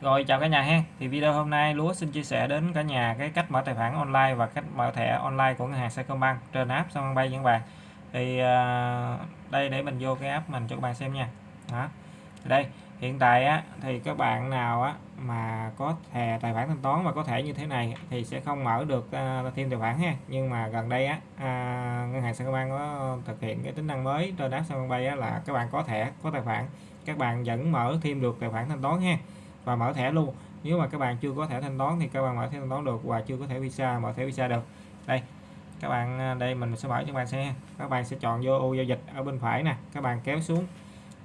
Rồi chào cả nhà ha. Thì video hôm nay Lúa xin chia sẻ đến cả nhà cái cách mở tài khoản online và cách mở thẻ online của ngân hàng Sacombank trên app Sacombank những bạn. Thì uh, đây để mình vô cái app mình cho các bạn xem nha. Đó. Đây, hiện tại á thì các bạn nào á mà có thẻ tài khoản thanh toán và có thẻ như thế này thì sẽ không mở được uh, thêm tài khoản ha. Nhưng mà gần đây á uh, ngân hàng Sacombank có thực hiện cái tính năng mới trên app Sacombank á là các bạn có thẻ, có tài khoản các bạn vẫn mở thêm được tài khoản thanh toán ha và mở thẻ luôn. Nếu mà các bạn chưa có thẻ thanh toán thì các bạn mở thẻ thanh toán được và chưa có thẻ visa mở thẻ visa được. Đây các bạn à, đây mình sẽ mở cho các bạn xem các bạn sẽ chọn vô ô giao dịch ở bên phải nè. Các bạn kéo xuống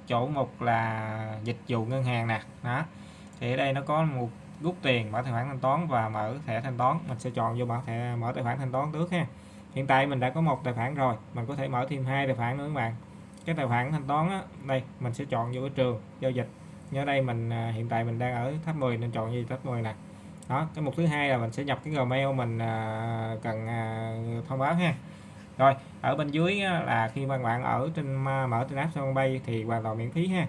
chỗ một là dịch vụ ngân hàng nè. Đó. Thì ở đây nó có một rút tiền mở tài khoản thanh toán và mở thẻ thanh toán. Mình sẽ chọn vô mở thẻ mở tài khoản thanh toán trước ha. Hiện tại mình đã có một tài khoản rồi. Mình có thể mở thêm hai tài khoản nữa các bạn. Cái tài khoản thanh toán á, đây mình sẽ chọn vô cái trường giao dịch nhớ đây mình à, hiện tại mình đang ở tháp 10 nên chọn gì tháp 10 nè. Đó, cái mục thứ hai là mình sẽ nhập cái gmail mình à, cần à, thông báo ha. Rồi, ở bên dưới là khi mà bạn ở trên mở trên app sân bay thì hoàn toàn miễn phí ha.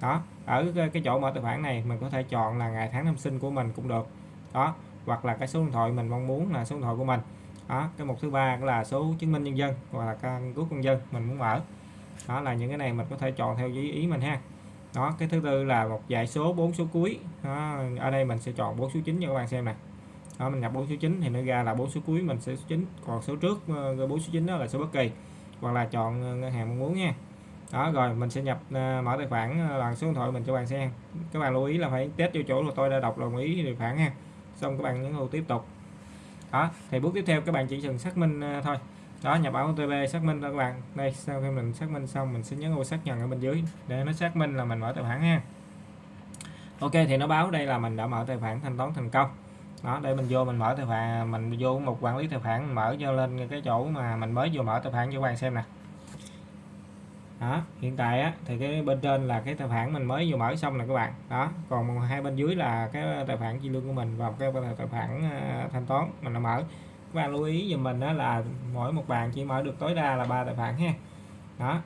Đó, ở cái chỗ mở tài khoản này mình có thể chọn là ngày tháng năm sinh của mình cũng được. Đó, hoặc là cái số điện thoại mình mong muốn là số điện thoại của mình. Đó, cái mục thứ ba là số chứng minh nhân dân hoặc là căn cước công dân mình muốn mở. Đó là những cái này mình có thể chọn theo ý mình ha đó cái thứ tư là một dãy số bốn số cuối. Đó, ở đây mình sẽ chọn bốn số 9 cho các bạn xem nè đó, mình nhập bốn số 9 thì nó ra là bốn số cuối mình sẽ số 9 còn số trước ờ, bốn số 9 đó là số bất kỳ. Hoặc là chọn ờ, ngân hàng mong muốn nha. Đó rồi mình sẽ nhập ờ, mở tài khoản bằng số điện thoại mình cho bạn xem. Các bạn lưu ý là phải test vô chỗ là tôi đã đọc đồng ý tài khoản nha xong các bạn nhấn vào tiếp tục. Đó thì bước tiếp theo các bạn chỉ cần xác minh thôi đó nhập báo OTP xác minh các bạn. Đây sau khi mình xác minh xong mình sẽ nhấn vào xác nhận ở bên dưới để nó xác minh là mình mở tài khoản ha Ok thì nó báo đây là mình đã mở tài khoản thanh toán thành công. Đó để mình vô mình mở tài khoản mình vô một quản lý tài khoản mình mở cho lên cái chỗ mà mình mới vừa mở tài khoản cho các bạn xem nè. Đó hiện tại á, thì cái bên trên là cái tài khoản mình mới vừa mở xong nè các bạn. Đó còn hai bên dưới là cái tài khoản chi lương của mình và cái tài khoản à, thanh toán mình đã mở các bạn lưu ý giùm mình đó là mỗi một bàn chỉ mở được tối đa là ba tài khoản ha. Đó.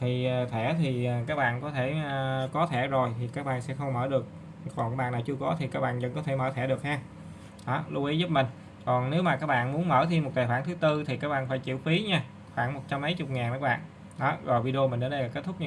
Thì ờ, thẻ thì ờ, các bạn có thể ờ, có thẻ rồi thì các bạn sẽ không mở được. Còn các bạn nào chưa có thì các bạn vẫn có thể mở thẻ được ha. Đó, lưu ý giúp mình. Còn nếu mà các bạn muốn mở thêm một tài khoản thứ tư thì các bạn phải chịu phí nha, khoảng một trăm mấy chục ngàn các bạn. Đó, rồi video mình đến đây là kết thúc nha.